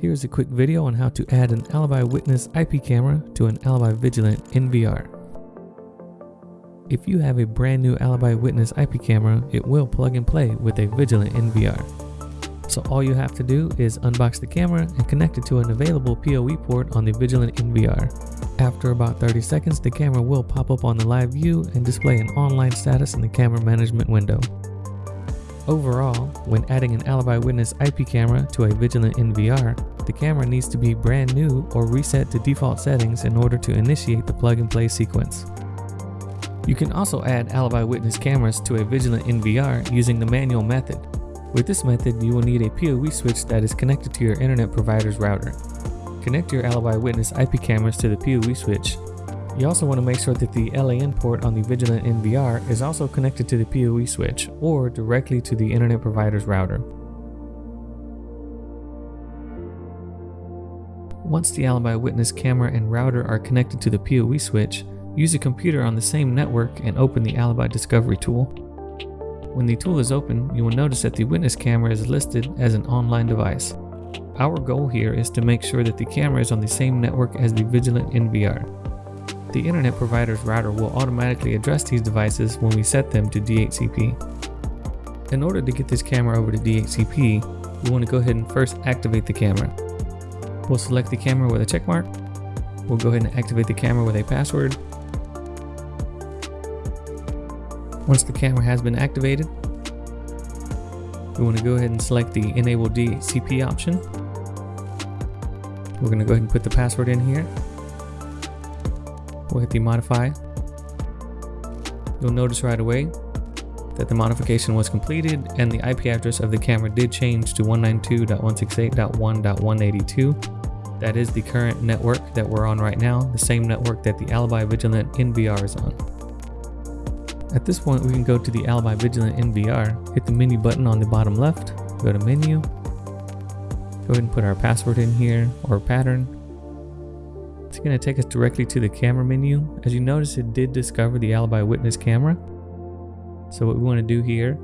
Here's a quick video on how to add an Alibi Witness IP camera to an Alibi Vigilant NVR. If you have a brand new Alibi Witness IP camera, it will plug and play with a Vigilant NVR. So all you have to do is unbox the camera and connect it to an available PoE port on the Vigilant NVR. After about 30 seconds, the camera will pop up on the live view and display an online status in the camera management window. Overall, when adding an Alibi Witness IP camera to a Vigilant NVR, the camera needs to be brand new or reset to default settings in order to initiate the plug and play sequence. You can also add Alibi Witness cameras to a Vigilant NVR using the manual method. With this method, you will need a PoE switch that is connected to your internet provider's router. Connect your Alibi Witness IP cameras to the PoE switch you also want to make sure that the LAN port on the Vigilant NVR is also connected to the PoE switch or directly to the internet provider's router. Once the Alibi Witness camera and router are connected to the PoE switch, use a computer on the same network and open the Alibi Discovery tool. When the tool is open, you will notice that the Witness camera is listed as an online device. Our goal here is to make sure that the camera is on the same network as the Vigilant NVR. The internet provider's router will automatically address these devices when we set them to DHCP. In order to get this camera over to DHCP, we want to go ahead and first activate the camera. We'll select the camera with a check mark. We'll go ahead and activate the camera with a password. Once the camera has been activated, we want to go ahead and select the Enable DHCP option. We're going to go ahead and put the password in here. We'll hit the modify. You'll notice right away that the modification was completed and the IP address of the camera did change to 192.168.1.182. That is the current network that we're on right now, the same network that the Alibi Vigilant NVR is on. At this point, we can go to the Alibi Vigilant NVR, hit the menu button on the bottom left, go to menu, go ahead and put our password in here or pattern, it's going to take us directly to the camera menu. As you notice, it did discover the Alibi Witness camera. So what we want to do here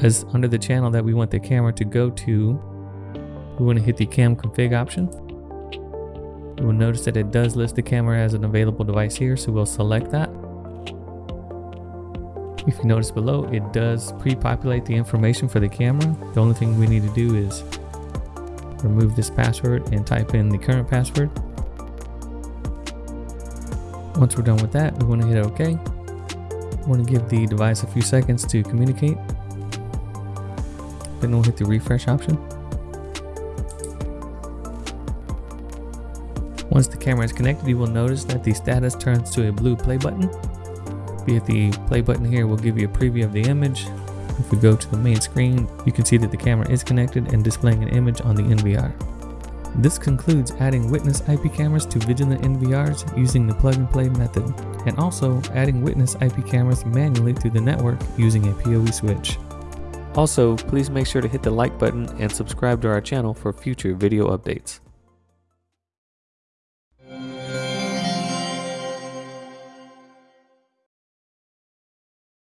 is under the channel that we want the camera to go to, we want to hit the cam config option. You will notice that it does list the camera as an available device here, so we'll select that. If you notice below, it does pre-populate the information for the camera. The only thing we need to do is remove this password and type in the current password. Once we're done with that, we want to hit OK. Want to give the device a few seconds to communicate. Then we'll hit the refresh option. Once the camera is connected, you will notice that the status turns to a blue play button. If the play button here, will give you a preview of the image. If we go to the main screen, you can see that the camera is connected and displaying an image on the NVR. This concludes adding Witness IP cameras to Vigilant NVRs using the plug and play method, and also adding Witness IP cameras manually to the network using a PoE switch. Also, please make sure to hit the like button and subscribe to our channel for future video updates.